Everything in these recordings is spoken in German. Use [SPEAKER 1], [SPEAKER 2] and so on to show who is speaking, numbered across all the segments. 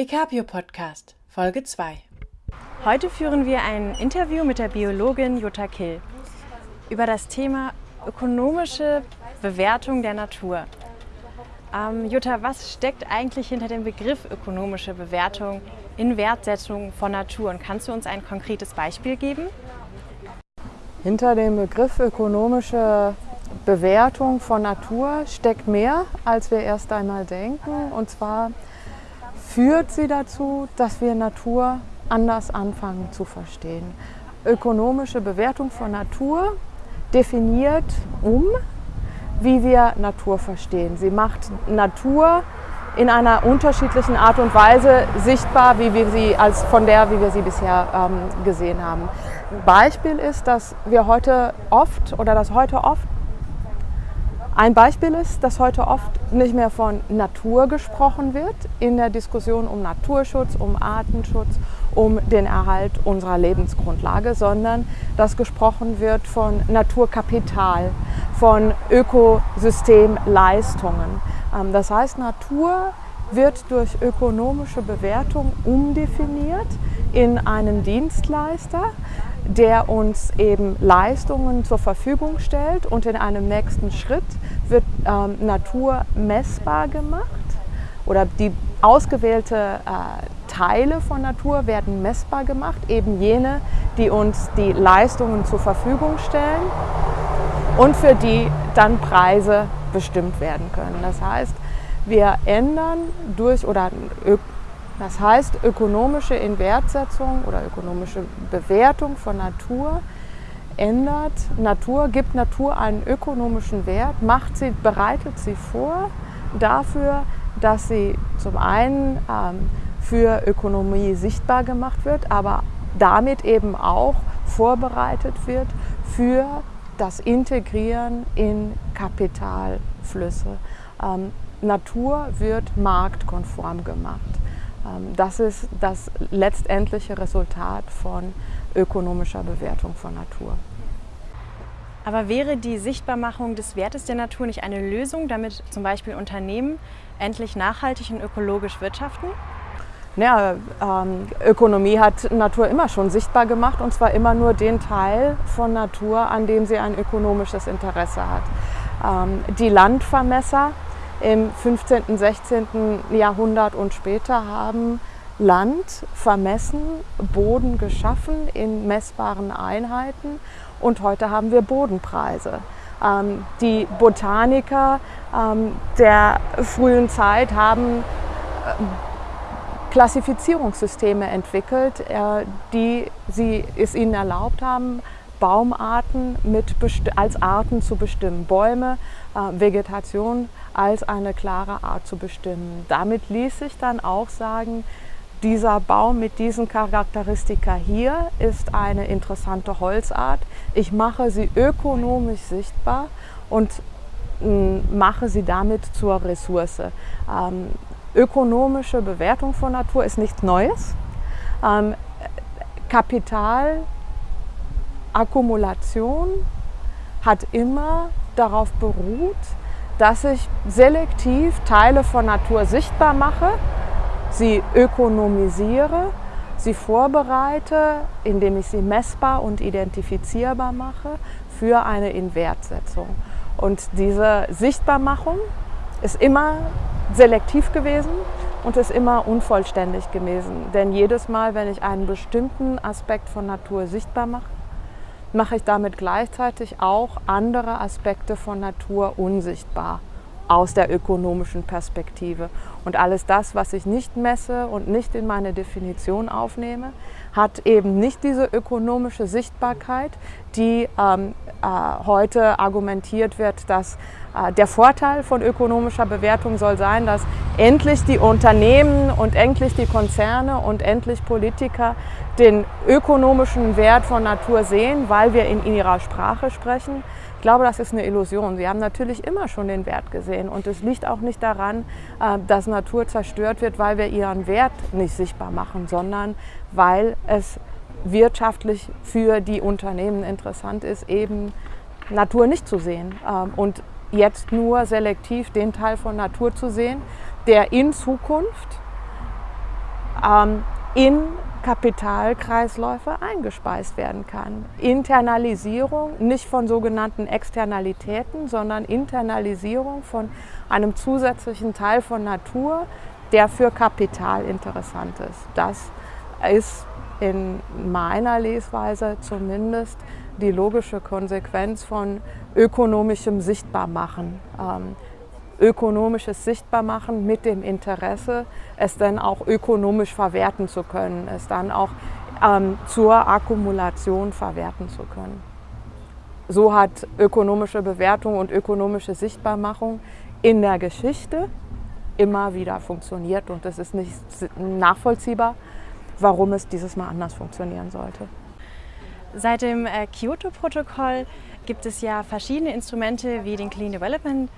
[SPEAKER 1] Ecapio Podcast, Folge 2. Heute führen wir ein Interview mit der Biologin Jutta Kill über das Thema ökonomische Bewertung der Natur. Ähm, Jutta, was steckt eigentlich hinter dem Begriff ökonomische Bewertung in Wertsetzung von Natur? Und kannst du uns ein konkretes Beispiel geben?
[SPEAKER 2] Hinter dem Begriff ökonomische Bewertung von Natur steckt mehr, als wir erst einmal denken. Und zwar führt sie dazu, dass wir Natur anders anfangen zu verstehen. Ökonomische Bewertung von Natur definiert um, wie wir Natur verstehen. Sie macht Natur in einer unterschiedlichen Art und Weise sichtbar, wie wir sie als von der, wie wir sie bisher ähm, gesehen haben. Beispiel ist, dass wir heute oft oder dass heute oft ein Beispiel ist, dass heute oft nicht mehr von Natur gesprochen wird in der Diskussion um Naturschutz, um Artenschutz, um den Erhalt unserer Lebensgrundlage, sondern dass gesprochen wird von Naturkapital, von Ökosystemleistungen. Ähm, das heißt, Natur wird durch ökonomische Bewertung umdefiniert in einen Dienstleister, der uns eben Leistungen zur Verfügung stellt und in einem nächsten Schritt wird ähm, Natur messbar gemacht oder die ausgewählte äh, Teile von Natur werden messbar gemacht, eben jene, die uns die Leistungen zur Verfügung stellen und für die dann Preise bestimmt werden können. Das heißt, wir ändern durch oder das heißt, ökonomische Inwertsetzung oder ökonomische Bewertung von Natur ändert Natur, gibt Natur einen ökonomischen Wert, macht sie, bereitet sie vor dafür, dass sie zum einen ähm, für Ökonomie sichtbar gemacht wird, aber damit eben auch vorbereitet wird für das Integrieren in Kapitalflüsse. Ähm, Natur wird marktkonform gemacht. Ähm, das ist das letztendliche Resultat von ökonomischer Bewertung von Natur.
[SPEAKER 1] Aber wäre die Sichtbarmachung des Wertes der Natur nicht eine Lösung, damit zum Beispiel Unternehmen endlich nachhaltig und ökologisch wirtschaften?
[SPEAKER 2] Ja, ähm, Ökonomie hat Natur immer schon sichtbar gemacht und zwar immer nur den Teil von Natur, an dem sie ein ökonomisches Interesse hat. Ähm, die Landvermesser im 15., 16. Jahrhundert und später haben Land vermessen, Boden geschaffen in messbaren Einheiten und heute haben wir Bodenpreise. Ähm, die Botaniker ähm, der frühen Zeit haben äh, Klassifizierungssysteme entwickelt, äh, die sie, es ihnen erlaubt haben, Baumarten mit als Arten zu bestimmen, Bäume, äh, Vegetation als eine klare Art zu bestimmen. Damit ließ sich dann auch sagen, dieser Baum mit diesen Charakteristika hier ist eine interessante Holzart. Ich mache sie ökonomisch sichtbar und mm, mache sie damit zur Ressource. Ähm, ökonomische Bewertung von Natur ist nichts Neues. Ähm, Kapitalakkumulation hat immer darauf beruht, dass ich selektiv Teile von Natur sichtbar mache, sie ökonomisiere, sie vorbereite, indem ich sie messbar und identifizierbar mache für eine Inwertsetzung. Und diese Sichtbarmachung ist immer selektiv gewesen und ist immer unvollständig gewesen. Denn jedes Mal, wenn ich einen bestimmten Aspekt von Natur sichtbar mache, mache ich damit gleichzeitig auch andere Aspekte von Natur unsichtbar aus der ökonomischen Perspektive. Und alles das, was ich nicht messe und nicht in meine Definition aufnehme, hat eben nicht diese ökonomische Sichtbarkeit, die ähm, äh, heute argumentiert wird, dass äh, der Vorteil von ökonomischer Bewertung soll sein, dass endlich die Unternehmen und endlich die Konzerne und endlich Politiker den ökonomischen Wert von Natur sehen, weil wir in ihrer Sprache sprechen. Ich glaube, das ist eine Illusion. Sie haben natürlich immer schon den Wert gesehen und es liegt auch nicht daran, äh, dass Natur zerstört wird, weil wir ihren Wert nicht sichtbar machen, sondern weil es wirtschaftlich für die Unternehmen interessant ist, eben Natur nicht zu sehen ähm, und jetzt nur selektiv den Teil von Natur zu sehen, der in Zukunft ähm, in Kapitalkreisläufe eingespeist werden kann. Internalisierung nicht von sogenannten Externalitäten, sondern Internalisierung von einem zusätzlichen Teil von Natur, der für Kapital interessant ist. Das ist in meiner Lesweise zumindest die logische Konsequenz von ökonomischem Sichtbarmachen. Ähm, ökonomisches Sichtbarmachen mit dem Interesse, es dann auch ökonomisch verwerten zu können, es dann auch ähm, zur Akkumulation verwerten zu können. So hat ökonomische Bewertung und ökonomische Sichtbarmachung in der Geschichte immer wieder funktioniert und es ist nicht nachvollziehbar, warum es dieses Mal anders funktionieren sollte.
[SPEAKER 1] Seit dem äh, Kyoto-Protokoll gibt es ja verschiedene Instrumente wie den Clean Development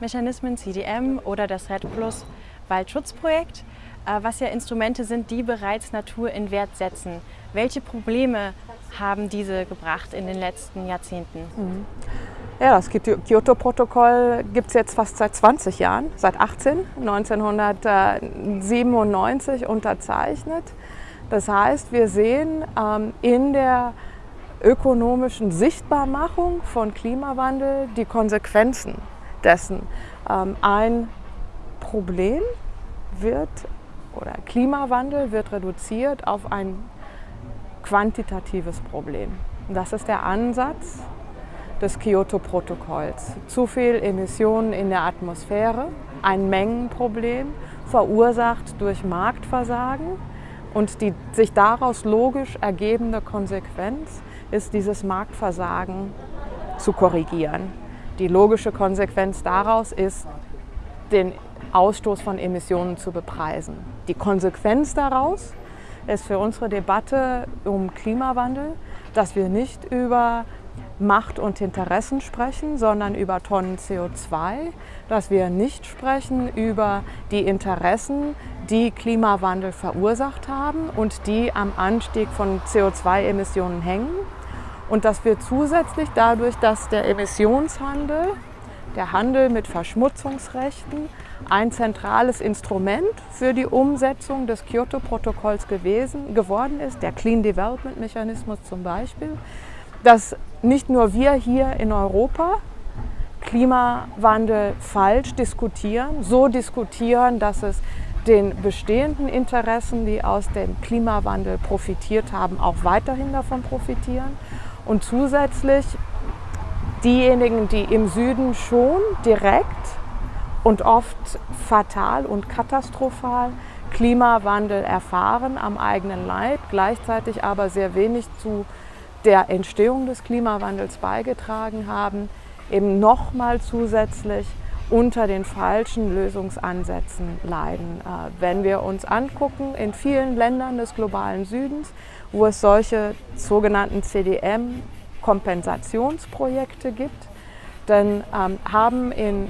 [SPEAKER 1] Mechanismen, CDM oder das RED Plus Waldschutzprojekt, äh, was ja Instrumente sind, die bereits Natur in Wert setzen. Welche Probleme haben diese gebracht in den letzten Jahrzehnten? Mhm.
[SPEAKER 2] Ja, das Kyoto-Protokoll gibt es jetzt fast seit 20 Jahren, seit 18, 1997 unterzeichnet. Das heißt, wir sehen ähm, in der ökonomischen Sichtbarmachung von Klimawandel die Konsequenzen dessen. Ähm, ein Problem wird oder Klimawandel wird reduziert auf ein quantitatives Problem. Das ist der Ansatz des Kyoto-Protokolls. Zu viel Emissionen in der Atmosphäre, ein Mengenproblem, verursacht durch Marktversagen und die sich daraus logisch ergebende Konsequenz ist, dieses Marktversagen zu korrigieren. Die logische Konsequenz daraus ist, den Ausstoß von Emissionen zu bepreisen. Die Konsequenz daraus ist für unsere Debatte um Klimawandel, dass wir nicht über Macht und Interessen sprechen, sondern über Tonnen CO2, dass wir nicht sprechen über die Interessen, die Klimawandel verursacht haben und die am Anstieg von CO2-Emissionen hängen, und dass wir zusätzlich dadurch, dass der Emissionshandel, der Handel mit Verschmutzungsrechten, ein zentrales Instrument für die Umsetzung des Kyoto-Protokolls geworden ist, der Clean Development Mechanismus zum Beispiel, dass nicht nur wir hier in Europa Klimawandel falsch diskutieren, so diskutieren, dass es den bestehenden Interessen, die aus dem Klimawandel profitiert haben, auch weiterhin davon profitieren und zusätzlich diejenigen, die im Süden schon direkt und oft fatal und katastrophal Klimawandel erfahren am eigenen Leib, gleichzeitig aber sehr wenig zu der Entstehung des Klimawandels beigetragen haben, eben nochmal zusätzlich unter den falschen Lösungsansätzen leiden. Äh, wenn wir uns angucken, in vielen Ländern des globalen Südens wo es solche sogenannten CDM-Kompensationsprojekte gibt, dann ähm, haben in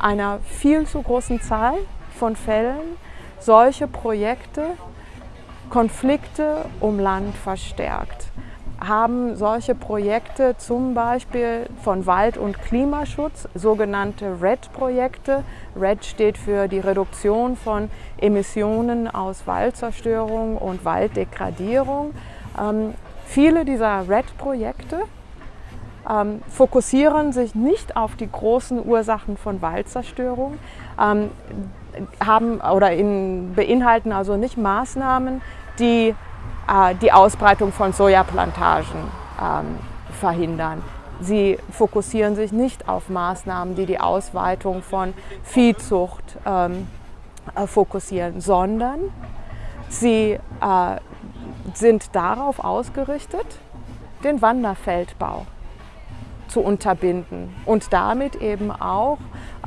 [SPEAKER 2] einer viel zu großen Zahl von Fällen solche Projekte Konflikte um Land verstärkt haben solche Projekte zum Beispiel von Wald- und Klimaschutz, sogenannte RED-Projekte. RED steht für die Reduktion von Emissionen aus Waldzerstörung und Walddegradierung. Ähm, viele dieser RED-Projekte ähm, fokussieren sich nicht auf die großen Ursachen von Waldzerstörung, ähm, haben oder in, beinhalten also nicht Maßnahmen, die die Ausbreitung von Sojaplantagen ähm, verhindern. Sie fokussieren sich nicht auf Maßnahmen, die die Ausweitung von Viehzucht ähm, äh, fokussieren, sondern sie äh, sind darauf ausgerichtet, den Wanderfeldbau zu unterbinden und damit eben auch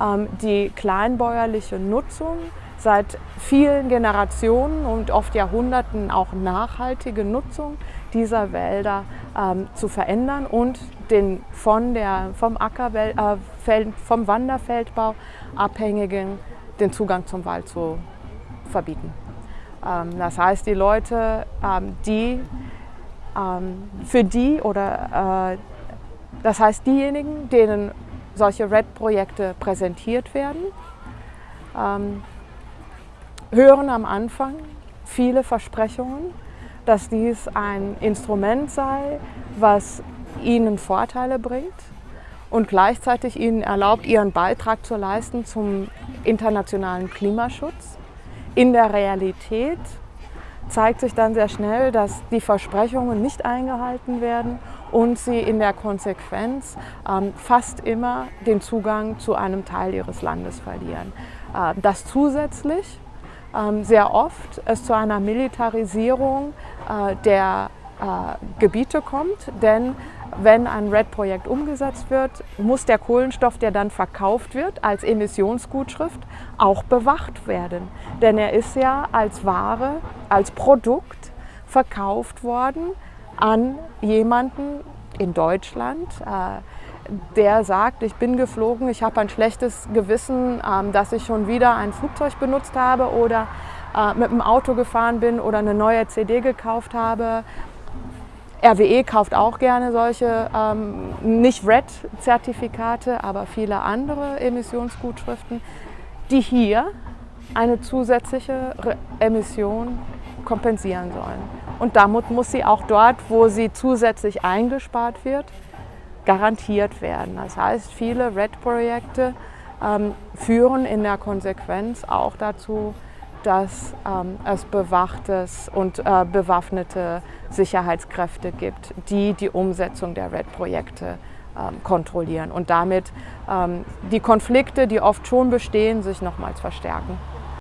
[SPEAKER 2] ähm, die kleinbäuerliche Nutzung seit vielen Generationen und oft Jahrhunderten auch nachhaltige Nutzung dieser Wälder ähm, zu verändern und den von der, vom, äh, vom Wanderfeldbau abhängigen den Zugang zum Wald zu verbieten. Ähm, das heißt, die Leute, ähm, die ähm, für die oder äh, das heißt diejenigen, denen solche RED-Projekte präsentiert werden, ähm, hören am Anfang viele Versprechungen, dass dies ein Instrument sei, was ihnen Vorteile bringt und gleichzeitig ihnen erlaubt, ihren Beitrag zu leisten zum internationalen Klimaschutz. In der Realität zeigt sich dann sehr schnell, dass die Versprechungen nicht eingehalten werden und sie in der Konsequenz ähm, fast immer den Zugang zu einem Teil ihres Landes verlieren. Äh, dass zusätzlich sehr oft es zu einer Militarisierung äh, der äh, Gebiete kommt, denn wenn ein RED-Projekt umgesetzt wird, muss der Kohlenstoff, der dann verkauft wird als Emissionsgutschrift, auch bewacht werden. Denn er ist ja als Ware, als Produkt verkauft worden an jemanden in Deutschland, äh, der sagt, ich bin geflogen, ich habe ein schlechtes Gewissen, ähm, dass ich schon wieder ein Flugzeug benutzt habe oder äh, mit dem Auto gefahren bin oder eine neue CD gekauft habe RWE kauft auch gerne solche, ähm, nicht RED-Zertifikate, aber viele andere Emissionsgutschriften, die hier eine zusätzliche Emission kompensieren sollen. Und damit muss sie auch dort, wo sie zusätzlich eingespart wird, garantiert werden. Das heißt, viele RED-Projekte ähm, führen in der Konsequenz auch dazu, dass ähm, es bewachtes und äh, bewaffnete Sicherheitskräfte gibt, die die Umsetzung der RED-Projekte ähm, kontrollieren und damit ähm, die Konflikte, die oft schon bestehen, sich nochmals verstärken.